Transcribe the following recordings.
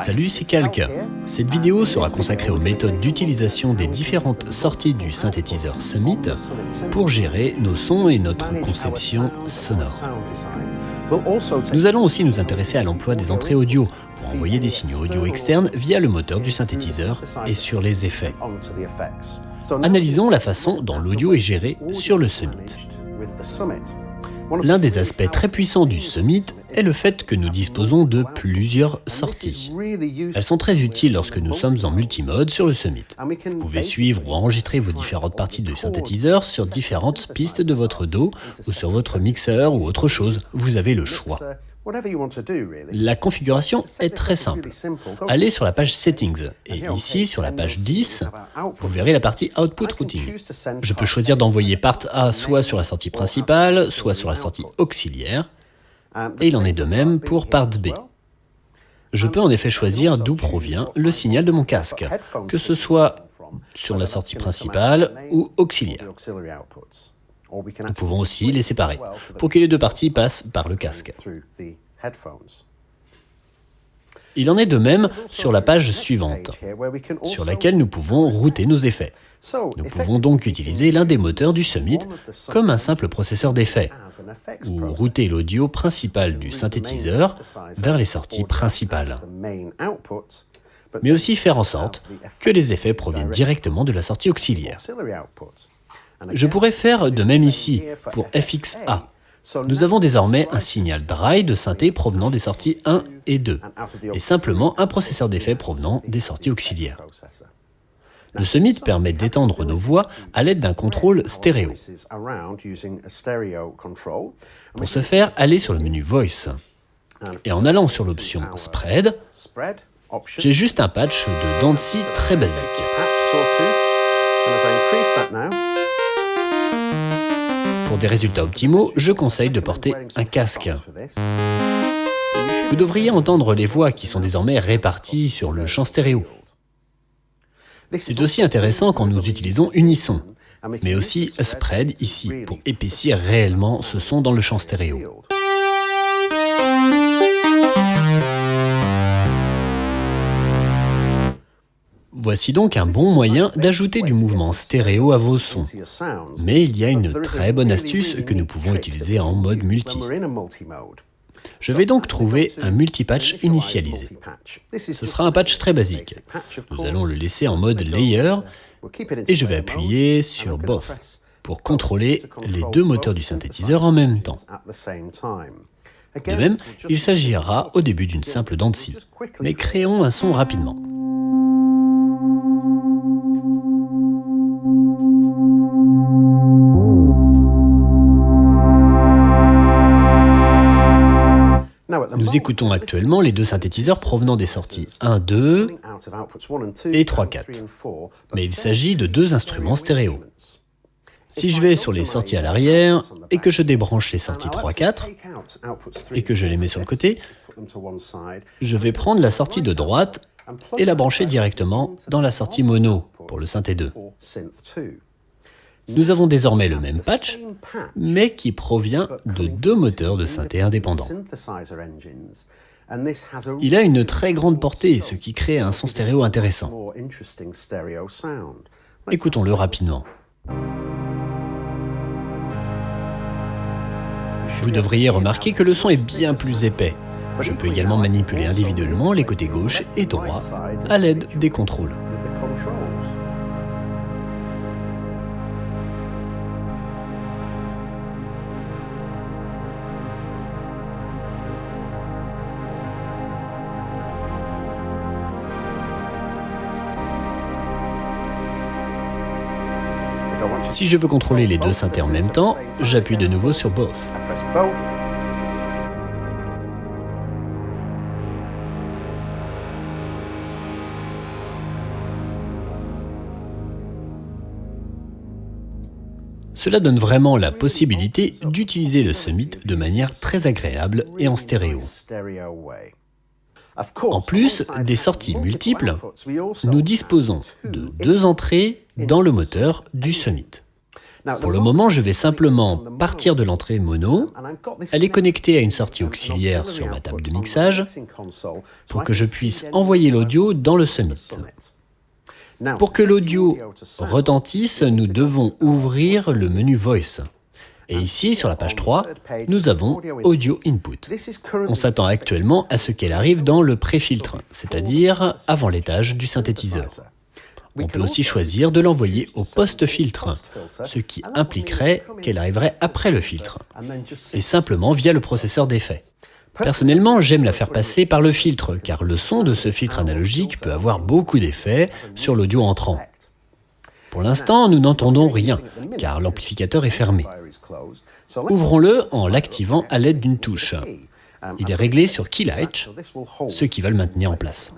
Salut, c'est Calque. Cette vidéo sera consacrée aux méthodes d'utilisation des différentes sorties du synthétiseur Summit pour gérer nos sons et notre conception sonore. Nous allons aussi nous intéresser à l'emploi des entrées audio pour envoyer des signaux audio externes via le moteur du synthétiseur et sur les effets. Analysons la façon dont l'audio est géré sur le Summit. L'un des aspects très puissants du Summit est le fait que nous disposons de plusieurs sorties. Elles sont très utiles lorsque nous sommes en multimode sur le Summit. Vous pouvez suivre ou enregistrer vos différentes parties du synthétiseur sur différentes pistes de votre dos ou sur votre mixeur ou autre chose. Vous avez le choix. La configuration est très simple. Allez sur la page Settings et ici sur la page 10, vous verrez la partie Output Routing. Je peux choisir d'envoyer part A soit sur la sortie principale, soit sur la sortie auxiliaire, et il en est de même pour part B. Je peux en effet choisir d'où provient le signal de mon casque, que ce soit sur la sortie principale ou auxiliaire. Nous pouvons aussi les séparer, pour que les deux parties passent par le casque. Il en est de même sur la page suivante, sur laquelle nous pouvons router nos effets. Nous pouvons donc utiliser l'un des moteurs du Summit comme un simple processeur d'effets, ou router l'audio principal du synthétiseur vers les sorties principales, mais aussi faire en sorte que les effets proviennent directement de la sortie auxiliaire. Je pourrais faire de même ici, pour FXA. Nous avons désormais un signal dry de synthé provenant des sorties 1 et 2, et simplement un processeur d'effets provenant des sorties auxiliaires. Le Summit permet d'étendre nos voix à l'aide d'un contrôle stéréo. Pour ce faire, allez sur le menu Voice. Et en allant sur l'option Spread, j'ai juste un patch de Dancy très basique. Pour des résultats optimaux, je conseille de porter un casque. Vous devriez entendre les voix qui sont désormais réparties sur le champ stéréo. C'est aussi intéressant quand nous utilisons Unisson, mais aussi Spread ici, pour épaissir réellement ce son dans le champ stéréo. Voici donc un bon moyen d'ajouter du mouvement stéréo à vos sons. Mais il y a une très bonne astuce que nous pouvons utiliser en mode multi. Je vais donc trouver un multipatch initialisé. Ce sera un patch très basique. Nous allons le laisser en mode Layer et je vais appuyer sur Both pour contrôler les deux moteurs du synthétiseur en même temps. De même, il s'agira au début d'une simple dent mais créons un son rapidement. Nous écoutons actuellement les deux synthétiseurs provenant des sorties 1, 2 et 3, 4. Mais il s'agit de deux instruments stéréo. Si je vais sur les sorties à l'arrière et que je débranche les sorties 3, 4 et que je les mets sur le côté, je vais prendre la sortie de droite et la brancher directement dans la sortie mono pour le synthé 2. Nous avons désormais le même patch, mais qui provient de deux moteurs de synthé indépendants. Il a une très grande portée, ce qui crée un son stéréo intéressant. Écoutons-le rapidement. Vous devriez remarquer que le son est bien plus épais. Je peux également manipuler individuellement les côtés gauche et droit à l'aide des contrôles. Si je veux contrôler les deux synthés en même temps, j'appuie de nouveau sur Both. Cela donne vraiment la possibilité d'utiliser le Summit de manière très agréable et en stéréo. En plus des sorties multiples, nous disposons de deux entrées dans le moteur du Summit. Pour le moment, je vais simplement partir de l'entrée mono, elle est connectée à une sortie auxiliaire sur ma table de mixage pour que je puisse envoyer l'audio dans le Summit. Pour que l'audio retentisse, nous devons ouvrir le menu Voice. Et ici, sur la page 3, nous avons Audio Input. On s'attend actuellement à ce qu'elle arrive dans le pré-filtre, c'est-à-dire avant l'étage du synthétiseur. On peut aussi choisir de l'envoyer au post-filtre, ce qui impliquerait qu'elle arriverait après le filtre, et simplement via le processeur d'effets. Personnellement, j'aime la faire passer par le filtre, car le son de ce filtre analogique peut avoir beaucoup d'effets sur l'audio entrant. Pour l'instant, nous n'entendons rien, car l'amplificateur est fermé. Ouvrons-le en l'activant à l'aide d'une touche. Il est réglé sur Key Light, ce qui va le maintenir en place.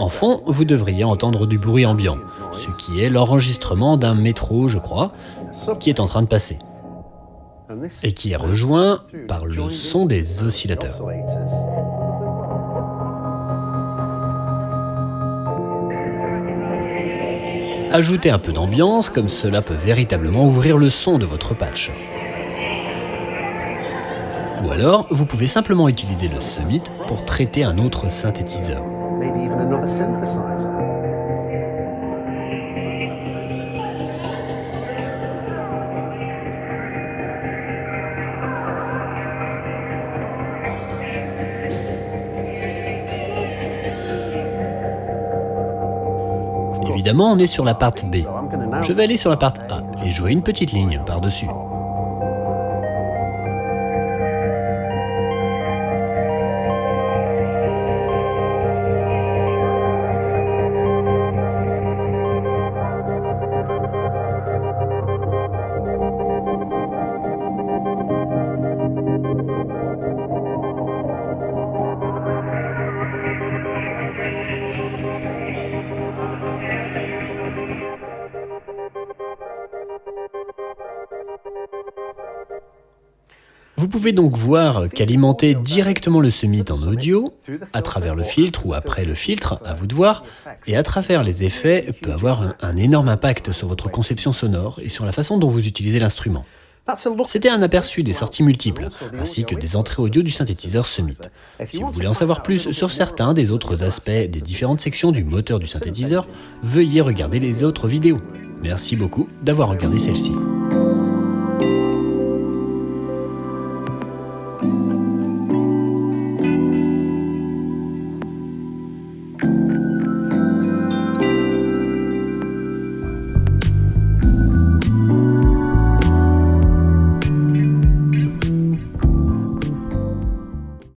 En fond, vous devriez entendre du bruit ambiant, ce qui est l'enregistrement d'un métro, je crois, qui est en train de passer, et qui est rejoint par le son des oscillateurs. Ajoutez un peu d'ambiance, comme cela peut véritablement ouvrir le son de votre patch. Ou alors, vous pouvez simplement utiliser le Summit pour traiter un autre synthétiseur. Évidemment, on est sur la partie B. Je vais aller sur la partie A et jouer une petite ligne par-dessus. Vous pouvez donc voir qu'alimenter directement le Summit en audio, à travers le filtre ou après le filtre, à vous de voir, et à travers les effets, peut avoir un, un énorme impact sur votre conception sonore et sur la façon dont vous utilisez l'instrument. C'était un aperçu des sorties multiples, ainsi que des entrées audio du synthétiseur Summit. Si vous voulez en savoir plus sur certains des autres aspects des différentes sections du moteur du synthétiseur, veuillez regarder les autres vidéos. Merci beaucoup d'avoir regardé celle-ci.